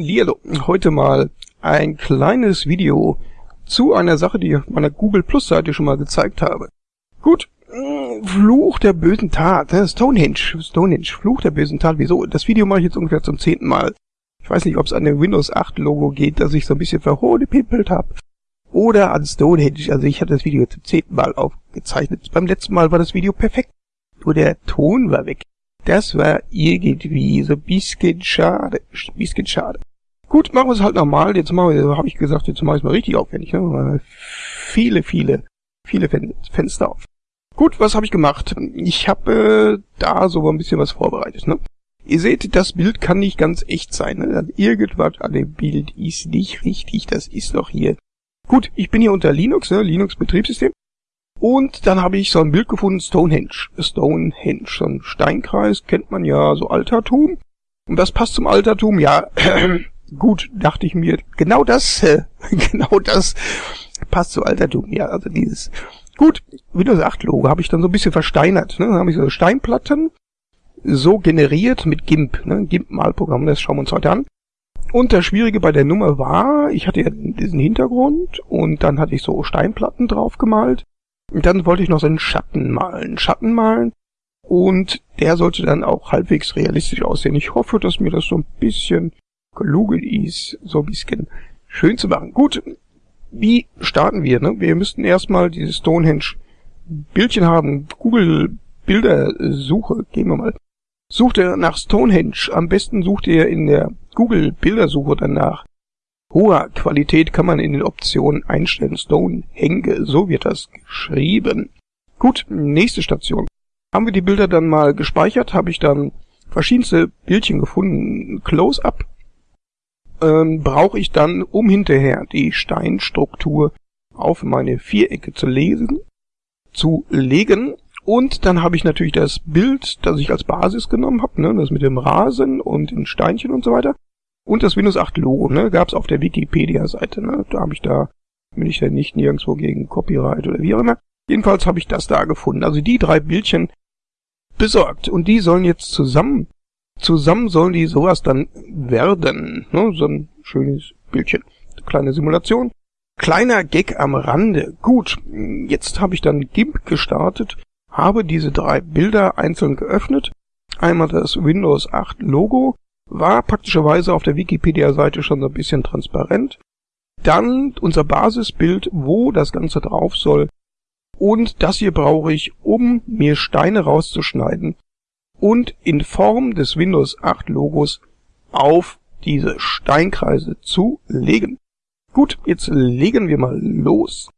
Lielo, heute mal ein kleines Video zu einer Sache, die ich auf meiner Google Plus Seite schon mal gezeigt habe. Gut, mm, Fluch der bösen Tat, ne? Stonehenge, Stonehenge, Fluch der bösen Tat. Wieso? Das Video mache ich jetzt ungefähr zum zehnten Mal. Ich weiß nicht, ob es an dem Windows 8 Logo geht, dass ich so ein bisschen verhohlepimpelt habe. Oder an Stonehenge. Also ich hatte das Video zum zehnten Mal aufgezeichnet. Beim letzten Mal war das Video perfekt. Nur der Ton war weg. Das war irgendwie so ein bisschen schade. Bisschen schade. Gut, machen wir es halt normal. Jetzt machen wir, habe ich gesagt, jetzt mache ich es mal richtig aufwendig. Ne? Viele, viele, viele Fen Fenster auf. Gut, was habe ich gemacht? Ich habe äh, da so ein bisschen was vorbereitet. Ne? Ihr seht, das Bild kann nicht ganz echt sein. Ne? Irgendwas an dem Bild ist nicht richtig. Das ist doch hier. Gut, ich bin hier unter Linux, ne? Linux Betriebssystem. Und dann habe ich so ein Bild gefunden, Stonehenge. Stonehenge, so ein Steinkreis, kennt man ja, so Altertum. Und das passt zum Altertum, ja, gut, dachte ich mir, genau das, äh, genau das passt zu Altertum, ja, also dieses. Gut, Windows 8 Logo habe ich dann so ein bisschen versteinert, ne, dann habe ich so Steinplatten so generiert mit GIMP, ne, GIMP-Malprogramm, das schauen wir uns heute an. Und das Schwierige bei der Nummer war, ich hatte ja diesen Hintergrund und dann hatte ich so Steinplatten drauf gemalt und dann wollte ich noch so einen Schatten malen. Schatten malen. Und der sollte dann auch halbwegs realistisch aussehen. Ich hoffe, dass mir das so ein bisschen gelungen ist, so ein bisschen schön zu machen. Gut, wie starten wir? Ne? Wir müssten erstmal dieses Stonehenge Bildchen haben. Google Bildersuche. Gehen wir mal. Sucht ihr nach Stonehenge. Am besten sucht ihr in der Google Bildersuche danach hoher Qualität kann man in den Optionen einstellen. Stonehenge, so wird das geschrieben. Gut, nächste Station. Haben wir die Bilder dann mal gespeichert, habe ich dann verschiedenste Bildchen gefunden. Close-up ähm, brauche ich dann, um hinterher die Steinstruktur auf meine Vierecke zu lesen, zu legen. Und dann habe ich natürlich das Bild, das ich als Basis genommen habe, ne, das mit dem Rasen und den Steinchen und so weiter. Und das Windows 8 Logo, ne, gab es auf der Wikipedia-Seite, ne. Da habe ich da, bin ich ja nicht nirgendwo gegen Copyright oder wie auch immer. Jedenfalls habe ich das da gefunden. Also die drei Bildchen besorgt. Und die sollen jetzt zusammen, zusammen sollen die sowas dann werden. Ne? So ein schönes Bildchen. Kleine Simulation. Kleiner Gag am Rande. Gut, jetzt habe ich dann GIMP gestartet, habe diese drei Bilder einzeln geöffnet. Einmal das Windows 8 Logo, war praktischerweise auf der Wikipedia-Seite schon so ein bisschen transparent. Dann unser Basisbild, wo das Ganze drauf soll. Und das hier brauche ich, um mir Steine rauszuschneiden und in Form des Windows 8 Logos auf diese Steinkreise zu legen. Gut, jetzt legen wir mal los.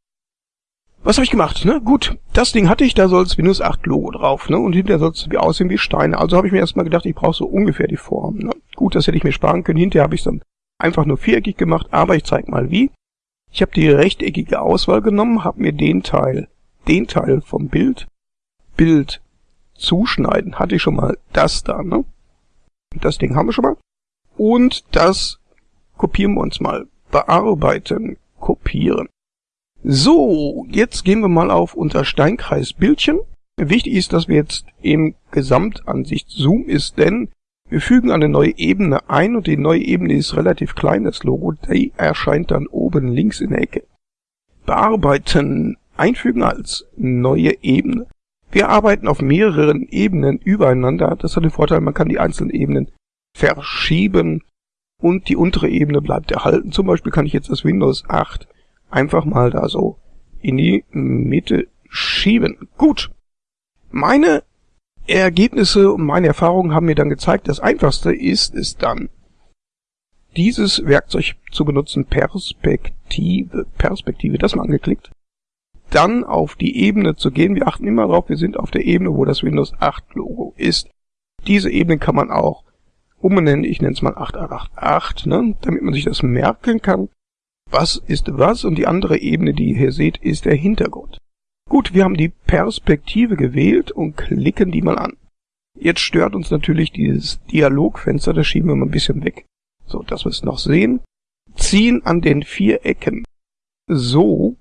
Was habe ich gemacht? Ne? Gut, das Ding hatte ich, da soll es Windows 8 Logo drauf, ne? Und hinterher soll es wie aussehen wie Steine. Also habe ich mir erstmal gedacht, ich brauche so ungefähr die Form. Ne? Gut, das hätte ich mir sparen können. Hinterher habe ich dann einfach nur viereckig gemacht, aber ich zeige mal wie. Ich habe die rechteckige Auswahl genommen, habe mir den Teil, den Teil vom Bild, Bild zuschneiden, hatte ich schon mal das da, ne? Das Ding haben wir schon mal. Und das kopieren wir uns mal. Bearbeiten, kopieren. So, jetzt gehen wir mal auf unser Steinkreis Bildchen. Wichtig ist, dass wir jetzt im Gesamtansicht Zoom ist, denn wir fügen eine neue Ebene ein und die neue Ebene ist relativ klein, das Logo, die erscheint dann oben links in der Ecke. Bearbeiten, einfügen als neue Ebene. Wir arbeiten auf mehreren Ebenen übereinander. Das hat den Vorteil, man kann die einzelnen Ebenen verschieben und die untere Ebene bleibt erhalten. Zum Beispiel kann ich jetzt das Windows 8 einfach mal da so in die Mitte schieben. Gut. Meine Ergebnisse und meine Erfahrungen haben mir dann gezeigt, das einfachste ist es dann, dieses Werkzeug zu benutzen, Perspektive, Perspektive, das mal angeklickt, dann auf die Ebene zu gehen. Wir achten immer darauf, wir sind auf der Ebene, wo das Windows 8 Logo ist. Diese Ebene kann man auch umbenennen, ich nenne es mal 8888, ne, damit man sich das merken kann was ist was und die andere Ebene, die ihr hier seht, ist der Hintergrund. Gut, wir haben die Perspektive gewählt und klicken die mal an. Jetzt stört uns natürlich dieses Dialogfenster, das schieben wir mal ein bisschen weg, so dass wir es noch sehen. Ziehen an den vier Ecken. So,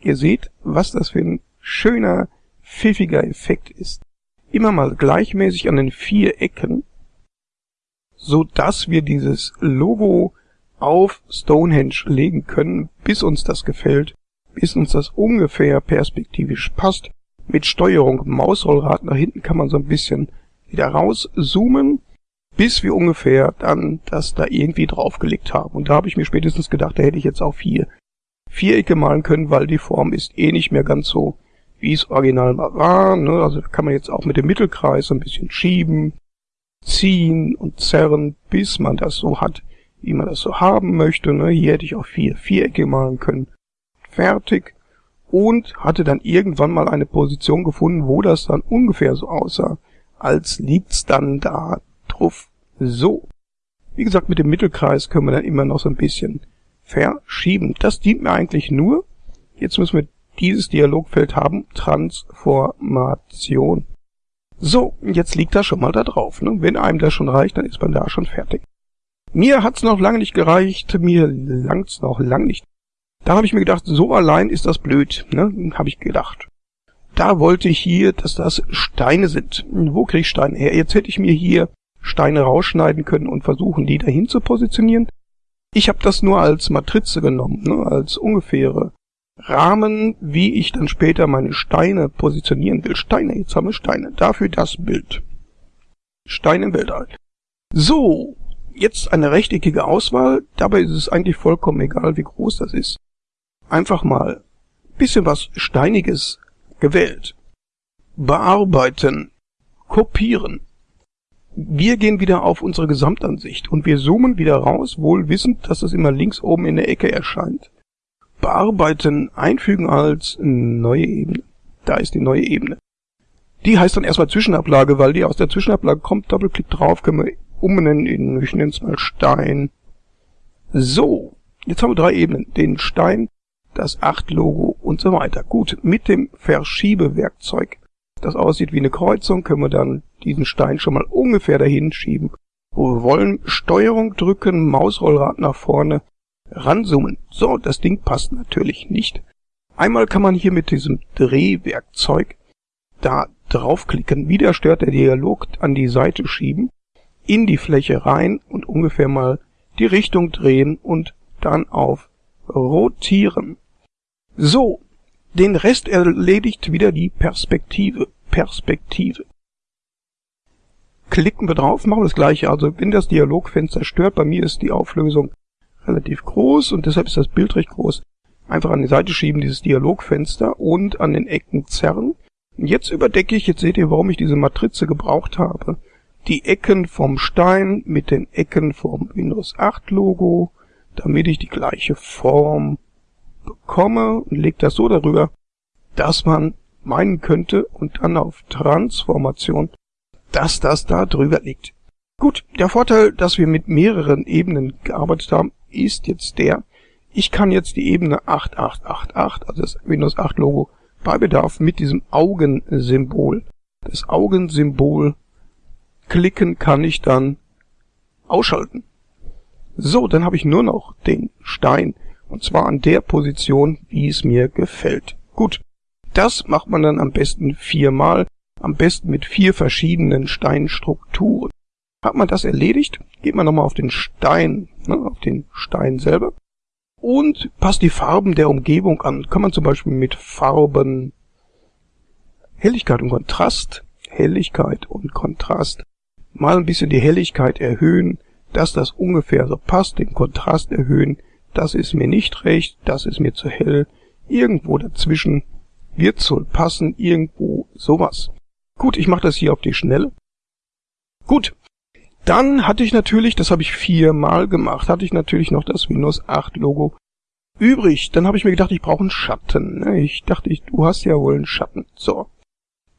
ihr seht, was das für ein schöner, pfiffiger Effekt ist. Immer mal gleichmäßig an den vier Ecken so dass wir dieses Logo auf Stonehenge legen können, bis uns das gefällt, bis uns das ungefähr perspektivisch passt. Mit Steuerung Mausrollrad nach hinten kann man so ein bisschen wieder rauszoomen, bis wir ungefähr dann das da irgendwie draufgelegt haben. Und da habe ich mir spätestens gedacht, da hätte ich jetzt auch vier Vierecke malen können, weil die Form ist eh nicht mehr ganz so, wie es original mal war. Ne? Also kann man jetzt auch mit dem Mittelkreis ein bisschen schieben, ziehen und zerren, bis man das so hat, wie man das so haben möchte. Ne? Hier hätte ich auch vier Vierecke malen können. Fertig. Und hatte dann irgendwann mal eine Position gefunden, wo das dann ungefähr so aussah, als liegt's dann da drauf. So. Wie gesagt, mit dem Mittelkreis können wir dann immer noch so ein bisschen verschieben. Das dient mir eigentlich nur. Jetzt müssen wir dieses Dialogfeld haben. Transformation. So, jetzt liegt das schon mal da drauf. Ne? Wenn einem das schon reicht, dann ist man da schon fertig. Mir hat's noch lange nicht gereicht, mir langt's noch lang nicht. Da habe ich mir gedacht, so allein ist das blöd, ne? Habe ich gedacht. Da wollte ich hier, dass das Steine sind. Wo kriege ich Steine her? Jetzt hätte ich mir hier Steine rausschneiden können und versuchen, die dahin zu positionieren. Ich habe das nur als Matrize genommen, ne? als ungefähre Rahmen, wie ich dann später meine Steine positionieren will. Steine, jetzt haben wir Steine. Dafür das Bild. Stein im Weltall. So, jetzt eine rechteckige Auswahl. Dabei ist es eigentlich vollkommen egal, wie groß das ist. Einfach mal bisschen was Steiniges gewählt. Bearbeiten. Kopieren. Wir gehen wieder auf unsere Gesamtansicht und wir zoomen wieder raus, wohl wissend, dass es immer links oben in der Ecke erscheint. Bearbeiten, einfügen als neue Ebene. Da ist die neue Ebene. Die heißt dann erstmal Zwischenablage, weil die aus der Zwischenablage kommt. Doppelklick drauf, können wir umbenennen in, ich nenne es mal Stein. So, jetzt haben wir drei Ebenen. Den Stein, das 8-Logo und so weiter. Gut, mit dem Verschiebewerkzeug, das aussieht wie eine Kreuzung, können wir dann diesen Stein schon mal ungefähr dahin schieben, wo wir wollen. Steuerung drücken, Mausrollrad nach vorne, ranzoomen. So, das Ding passt natürlich nicht. Einmal kann man hier mit diesem Drehwerkzeug da draufklicken, wieder stört der Dialog an die Seite schieben, in die Fläche rein und ungefähr mal die Richtung drehen und dann auf rotieren. So, den Rest erledigt wieder die Perspektive. Perspektive. Klicken wir drauf, machen das gleiche. Also wenn das Dialogfenster stört, bei mir ist die Auflösung relativ groß und deshalb ist das Bild recht groß. Einfach an die Seite schieben, dieses Dialogfenster und an den Ecken zerren. Jetzt überdecke ich, jetzt seht ihr, warum ich diese Matrize gebraucht habe. Die Ecken vom Stein mit den Ecken vom Windows 8 Logo, damit ich die gleiche Form bekomme und lege das so darüber, dass man meinen könnte und dann auf Transformation, dass das da drüber liegt. Gut, der Vorteil, dass wir mit mehreren Ebenen gearbeitet haben, ist jetzt der, ich kann jetzt die Ebene 8888, also das Windows 8 Logo, bei Bedarf mit diesem Augensymbol, das Augensymbol klicken kann ich dann ausschalten. So, dann habe ich nur noch den Stein und zwar an der Position, wie es mir gefällt. Gut, das macht man dann am besten viermal, am besten mit vier verschiedenen Steinstrukturen. Hat man das erledigt, geht man nochmal auf den Stein, ne, auf den Stein selber und passt die Farben der Umgebung an. Kann man zum Beispiel mit Farben Helligkeit und Kontrast, Helligkeit und Kontrast mal ein bisschen die Helligkeit erhöhen, dass das ungefähr so passt, den Kontrast erhöhen, das ist mir nicht recht, das ist mir zu hell, irgendwo dazwischen wird soll passen, irgendwo sowas. Gut, ich mache das hier auf die Schnelle. Gut, dann hatte ich natürlich, das habe ich viermal gemacht, hatte ich natürlich noch das Windows 8 Logo übrig. Dann habe ich mir gedacht, ich brauche einen Schatten. Ne? Ich dachte, ich, du hast ja wohl einen Schatten. So.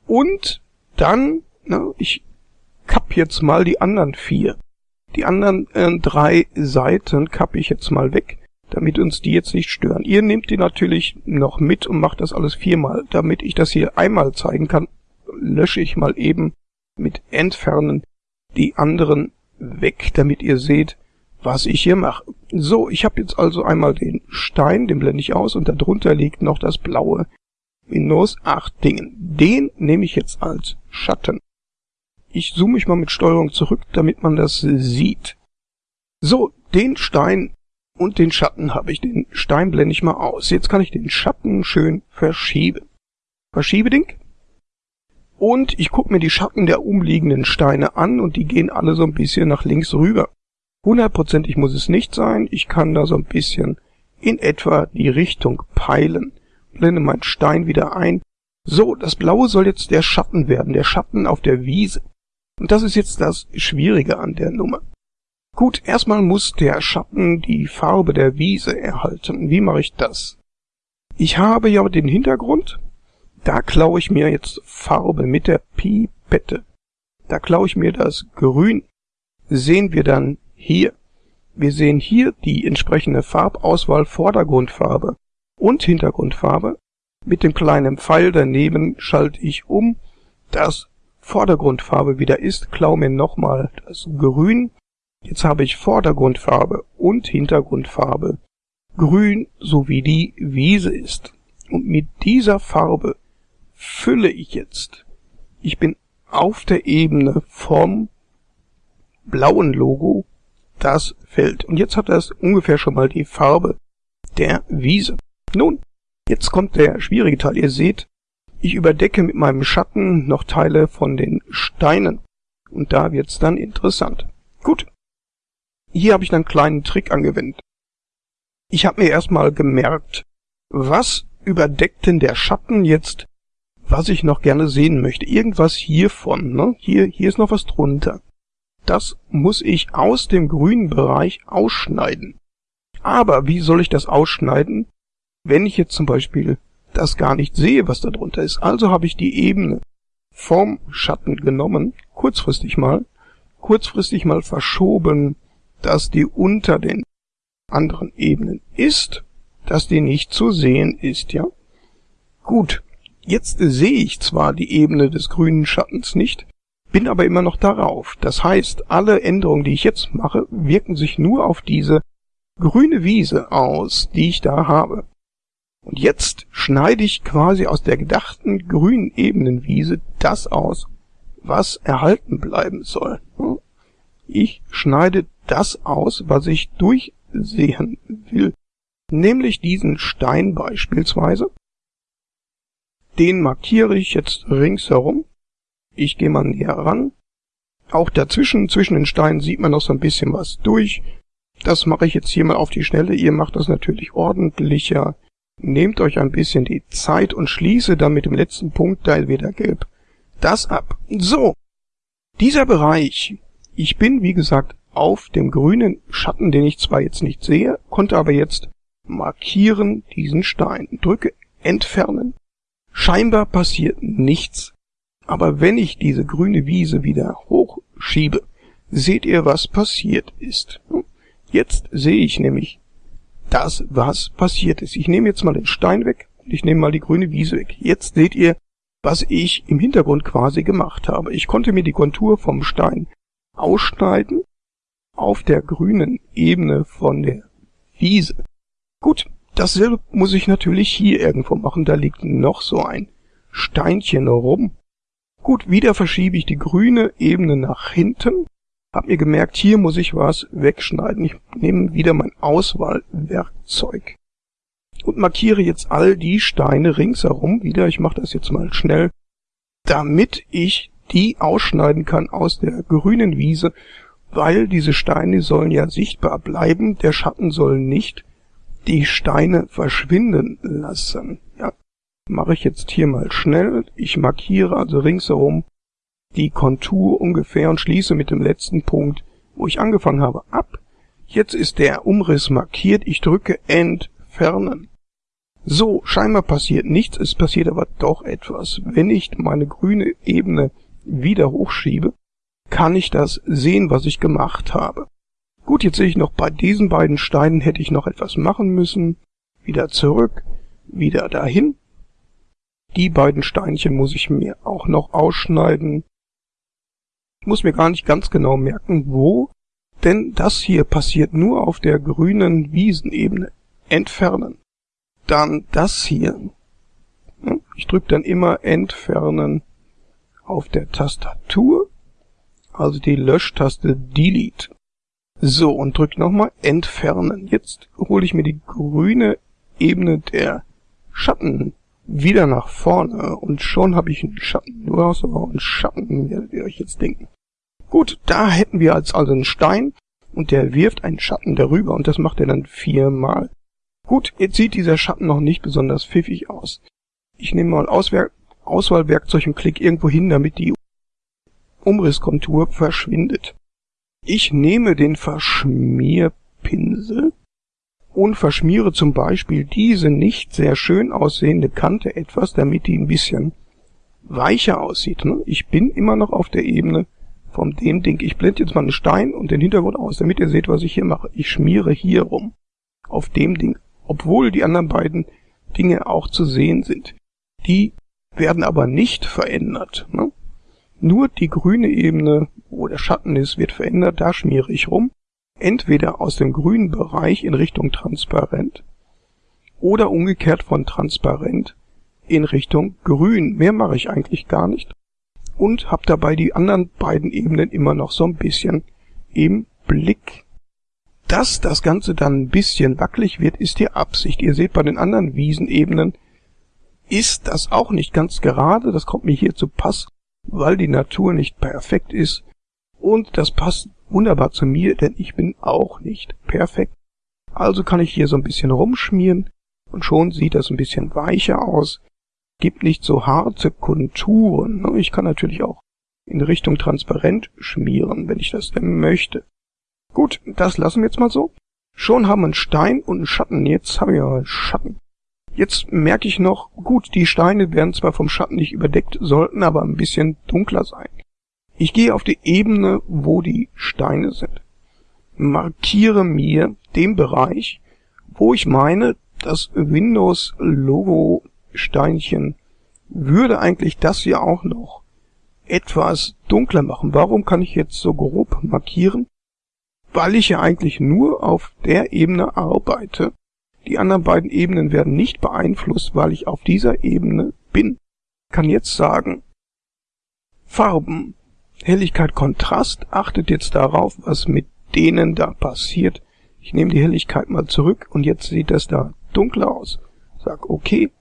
Und dann, na, ich kapp jetzt mal die anderen vier. Die anderen äh, drei Seiten kappe ich jetzt mal weg damit uns die jetzt nicht stören. Ihr nehmt die natürlich noch mit und macht das alles viermal. Damit ich das hier einmal zeigen kann, lösche ich mal eben mit Entfernen die anderen weg, damit ihr seht, was ich hier mache. So, ich habe jetzt also einmal den Stein, den blende ich aus und darunter liegt noch das blaue Windows 8 Dingen. Den nehme ich jetzt als Schatten. Ich zoome mich mal mit Steuerung zurück, damit man das sieht. So, den Stein und den Schatten habe ich. Den Stein blende ich mal aus. Jetzt kann ich den Schatten schön verschieben. Verschiebeding. Und ich gucke mir die Schatten der umliegenden Steine an und die gehen alle so ein bisschen nach links rüber. Hundertprozentig muss es nicht sein. Ich kann da so ein bisschen in etwa die Richtung peilen. Blende meinen Stein wieder ein. So, das Blaue soll jetzt der Schatten werden, der Schatten auf der Wiese. Und das ist jetzt das Schwierige an der Nummer. Gut, erstmal muss der Schatten die Farbe der Wiese erhalten. Wie mache ich das? Ich habe ja den Hintergrund. Da klaue ich mir jetzt Farbe mit der Pipette. Da klaue ich mir das Grün. Sehen wir dann hier. Wir sehen hier die entsprechende Farbauswahl Vordergrundfarbe und Hintergrundfarbe. Mit dem kleinen Pfeil daneben schalte ich um, dass Vordergrundfarbe wieder ist, klaue mir nochmal das Grün. Jetzt habe ich Vordergrundfarbe und Hintergrundfarbe grün, so wie die Wiese ist. Und mit dieser Farbe fülle ich jetzt. Ich bin auf der Ebene vom blauen Logo das Feld. Und jetzt hat das ungefähr schon mal die Farbe der Wiese. Nun, jetzt kommt der schwierige Teil. Ihr seht, ich überdecke mit meinem Schatten noch Teile von den Steinen. Und da wird's dann interessant. Gut. Hier habe ich einen kleinen Trick angewendet. Ich habe mir erstmal gemerkt, was überdeckt denn der Schatten jetzt, was ich noch gerne sehen möchte. Irgendwas hiervon, ne? Hier, hier ist noch was drunter. Das muss ich aus dem grünen Bereich ausschneiden. Aber wie soll ich das ausschneiden, wenn ich jetzt zum Beispiel das gar nicht sehe, was da drunter ist? Also habe ich die Ebene vom Schatten genommen, kurzfristig mal, kurzfristig mal verschoben, dass die unter den anderen Ebenen ist, dass die nicht zu sehen ist, ja? Gut, jetzt sehe ich zwar die Ebene des grünen Schattens nicht, bin aber immer noch darauf. Das heißt, alle Änderungen, die ich jetzt mache, wirken sich nur auf diese grüne Wiese aus, die ich da habe. Und jetzt schneide ich quasi aus der gedachten grünen Ebenenwiese das aus, was erhalten bleiben soll. Ich schneide das aus, was ich durchsehen will. Nämlich diesen Stein beispielsweise. Den markiere ich jetzt ringsherum ich gehe mal näher ran. Auch dazwischen, zwischen den Steinen sieht man noch so ein bisschen was durch. Das mache ich jetzt hier mal auf die Schnelle. Ihr macht das natürlich ordentlicher. Nehmt euch ein bisschen die Zeit und schließe dann mit dem letzten Punktteil wieder gelb das ab. So. Dieser Bereich. Ich bin, wie gesagt, auf dem grünen Schatten, den ich zwar jetzt nicht sehe, konnte aber jetzt markieren diesen Stein. Drücke entfernen. Scheinbar passiert nichts. Aber wenn ich diese grüne Wiese wieder hochschiebe, seht ihr, was passiert ist. Jetzt sehe ich nämlich das, was passiert ist. Ich nehme jetzt mal den Stein weg und ich nehme mal die grüne Wiese weg. Jetzt seht ihr, was ich im Hintergrund quasi gemacht habe. Ich konnte mir die Kontur vom Stein ausschneiden auf der grünen Ebene von der Wiese. Gut, dasselbe muss ich natürlich hier irgendwo machen. Da liegt noch so ein Steinchen rum. Gut, wieder verschiebe ich die grüne Ebene nach hinten. Hab mir gemerkt, hier muss ich was wegschneiden. Ich nehme wieder mein Auswahlwerkzeug und markiere jetzt all die Steine ringsherum wieder. Ich mache das jetzt mal schnell, damit ich die ausschneiden kann aus der grünen Wiese, weil diese Steine sollen ja sichtbar bleiben. Der Schatten soll nicht die Steine verschwinden lassen. Ja, mache ich jetzt hier mal schnell. Ich markiere also ringsherum die Kontur ungefähr und schließe mit dem letzten Punkt, wo ich angefangen habe, ab. Jetzt ist der Umriss markiert. Ich drücke Entfernen. So, scheinbar passiert nichts, es passiert aber doch etwas. Wenn ich meine grüne Ebene wieder hochschiebe, kann ich das sehen, was ich gemacht habe. Gut, jetzt sehe ich noch, bei diesen beiden Steinen hätte ich noch etwas machen müssen. Wieder zurück, wieder dahin. Die beiden Steinchen muss ich mir auch noch ausschneiden. Ich muss mir gar nicht ganz genau merken, wo, denn das hier passiert nur auf der grünen Wiesenebene. Entfernen. Dann das hier. Ich drücke dann immer Entfernen auf der Tastatur. also die Löschtaste Delete. So, und drück nochmal Entfernen. Jetzt hole ich mir die grüne Ebene der Schatten wieder nach vorne und schon habe ich einen Schatten. Du hast aber einen Schatten, werdet ihr euch jetzt denken. Gut, da hätten wir jetzt also einen Stein und der wirft einen Schatten darüber und das macht er dann viermal. Gut, jetzt sieht dieser Schatten noch nicht besonders pfiffig aus. Ich nehme mal Auswer Auswahlwerkzeug und klicke irgendwo hin, damit die Umrisskontur verschwindet. Ich nehme den Verschmierpinsel und verschmiere zum Beispiel diese nicht sehr schön aussehende Kante etwas, damit die ein bisschen weicher aussieht. Ne? Ich bin immer noch auf der Ebene von dem Ding. Ich blende jetzt mal einen Stein und den Hintergrund aus, damit ihr seht, was ich hier mache. Ich schmiere hier rum auf dem Ding, obwohl die anderen beiden Dinge auch zu sehen sind. Die werden aber nicht verändert. Ne? Nur die grüne Ebene, wo der Schatten ist, wird verändert. Da schmiere ich rum entweder aus dem grünen Bereich in Richtung transparent oder umgekehrt von transparent in Richtung grün. Mehr mache ich eigentlich gar nicht und habe dabei die anderen beiden Ebenen immer noch so ein bisschen im Blick. Dass das Ganze dann ein bisschen wackelig wird, ist die Absicht. Ihr seht bei den anderen Wiesenebenen ist das auch nicht ganz gerade. Das kommt mir hier zu Pass, weil die Natur nicht perfekt ist. Und das passt wunderbar zu mir, denn ich bin auch nicht perfekt. Also kann ich hier so ein bisschen rumschmieren und schon sieht das ein bisschen weicher aus. Gibt nicht so harte Konturen. Ne? Ich kann natürlich auch in Richtung transparent schmieren, wenn ich das denn möchte. Gut, das lassen wir jetzt mal so. Schon haben wir einen Stein und einen Schatten. Jetzt haben wir einen Schatten. Jetzt merke ich noch, gut, die Steine werden zwar vom Schatten nicht überdeckt, sollten aber ein bisschen dunkler sein. Ich gehe auf die Ebene, wo die Steine sind. Markiere mir den Bereich, wo ich meine, das Windows Logo Steinchen würde eigentlich das hier auch noch etwas dunkler machen. Warum kann ich jetzt so grob markieren? Weil ich ja eigentlich nur auf der Ebene arbeite. Die anderen beiden Ebenen werden nicht beeinflusst, weil ich auf dieser Ebene bin. Ich kann jetzt sagen, Farben Helligkeit Kontrast achtet jetzt darauf, was mit denen da passiert. Ich nehme die Helligkeit mal zurück und jetzt sieht das da dunkler aus. Sag okay.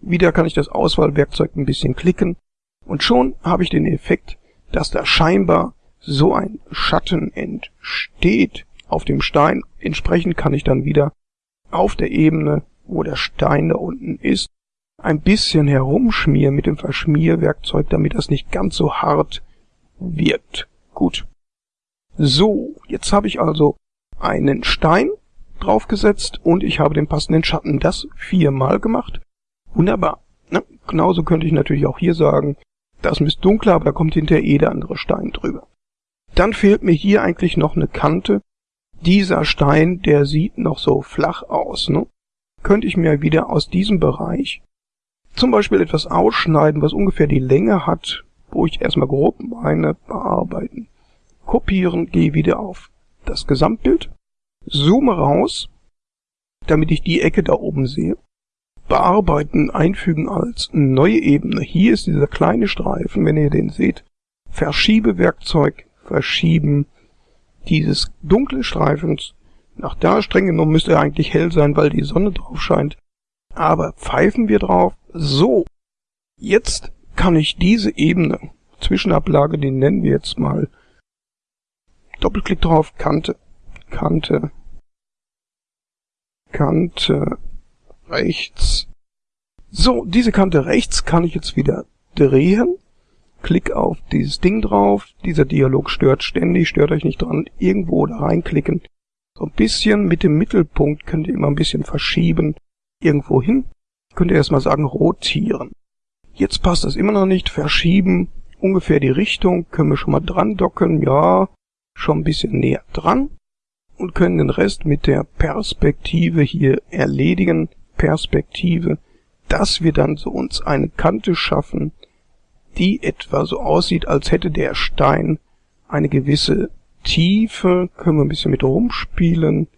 Wieder kann ich das Auswahlwerkzeug ein bisschen klicken und schon habe ich den Effekt, dass da scheinbar so ein Schatten entsteht auf dem Stein. Entsprechend kann ich dann wieder auf der Ebene, wo der Stein da unten ist, ein bisschen herumschmieren mit dem Verschmierwerkzeug, damit das nicht ganz so hart wirkt. Gut. So, jetzt habe ich also einen Stein draufgesetzt und ich habe den passenden Schatten. Das viermal gemacht. Wunderbar. Ne? Genauso könnte ich natürlich auch hier sagen, das ist dunkler, aber da kommt hinterher eh der andere Stein drüber. Dann fehlt mir hier eigentlich noch eine Kante. Dieser Stein, der sieht noch so flach aus. Ne? Könnte ich mir wieder aus diesem Bereich zum Beispiel etwas ausschneiden, was ungefähr die Länge hat wo ich erstmal grob meine bearbeiten. Kopieren, gehe wieder auf das Gesamtbild, zoome raus, damit ich die Ecke da oben sehe. Bearbeiten, einfügen als neue Ebene. Hier ist dieser kleine Streifen, wenn ihr den seht. Verschiebewerkzeug, verschieben dieses dunkle Streifens nach da. Streng genommen müsste er eigentlich hell sein, weil die Sonne drauf scheint. Aber pfeifen wir drauf. So. Jetzt kann ich diese Ebene, Zwischenablage, die nennen wir jetzt mal Doppelklick drauf, Kante, Kante, Kante rechts. So, diese Kante rechts kann ich jetzt wieder drehen. Klick auf dieses Ding drauf. Dieser Dialog stört ständig, stört euch nicht dran. Irgendwo da reinklicken. So ein bisschen mit dem Mittelpunkt könnt ihr immer ein bisschen verschieben. Irgendwo hin. Könnt ihr erstmal sagen, rotieren. Jetzt passt das immer noch nicht. Verschieben ungefähr die Richtung. Können wir schon mal dran docken. Ja, schon ein bisschen näher dran. Und können den Rest mit der Perspektive hier erledigen. Perspektive, dass wir dann so uns eine Kante schaffen, die etwa so aussieht, als hätte der Stein eine gewisse Tiefe. Können wir ein bisschen mit rumspielen.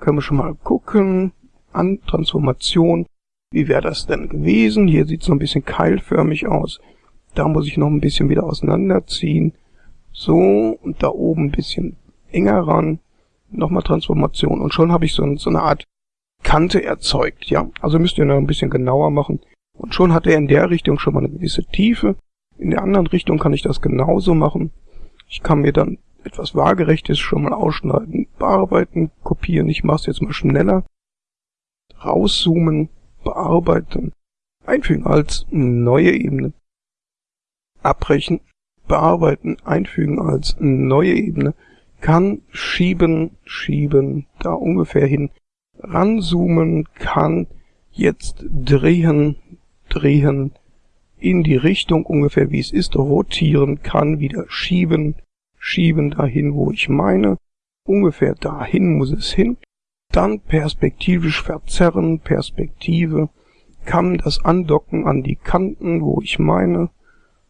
Können wir schon mal gucken. An Transformation. Wie wäre das denn gewesen? Hier sieht es so ein bisschen keilförmig aus. Da muss ich noch ein bisschen wieder auseinanderziehen. So, und da oben ein bisschen enger ran. Nochmal Transformation. Und schon habe ich so, so eine Art Kante erzeugt, ja. Also müsst ihr noch ein bisschen genauer machen. Und schon hat er in der Richtung schon mal eine gewisse Tiefe. In der anderen Richtung kann ich das genauso machen. Ich kann mir dann etwas Waagerechtes schon mal ausschneiden, bearbeiten, kopieren. Ich mache es jetzt mal schneller. Rauszoomen, bearbeiten, einfügen als neue Ebene. Abbrechen, bearbeiten, einfügen als neue Ebene. Kann schieben, schieben, da ungefähr hin. Ranzoomen, kann jetzt drehen, drehen, in die Richtung ungefähr wie es ist, rotieren, kann wieder schieben, schieben dahin, wo ich meine. Ungefähr dahin muss es hin. Dann perspektivisch verzerren, Perspektive, kann das andocken an die Kanten, wo ich meine.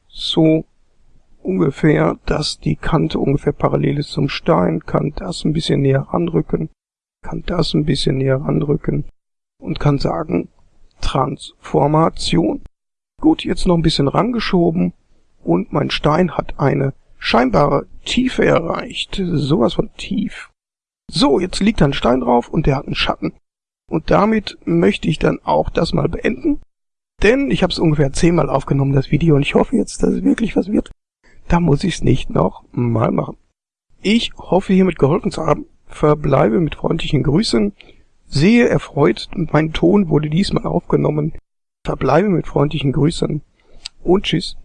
So ungefähr, dass die Kante ungefähr parallel ist zum Stein, kann das ein bisschen näher ranrücken, kann das ein bisschen näher ranrücken und kann sagen Transformation. Gut, jetzt noch ein bisschen rangeschoben und mein Stein hat eine scheinbare Tiefe erreicht. Sowas von tief. So, jetzt liegt ein Stein drauf und der hat einen Schatten. Und damit möchte ich dann auch das mal beenden. Denn ich habe es ungefähr zehnmal aufgenommen, das Video, und ich hoffe jetzt, dass es wirklich was wird. Da muss ich es nicht noch mal machen. Ich hoffe hiermit geholfen zu haben. Verbleibe mit freundlichen Grüßen. Sehe erfreut, mein Ton wurde diesmal aufgenommen. Verbleibe mit freundlichen Grüßen und tschüss.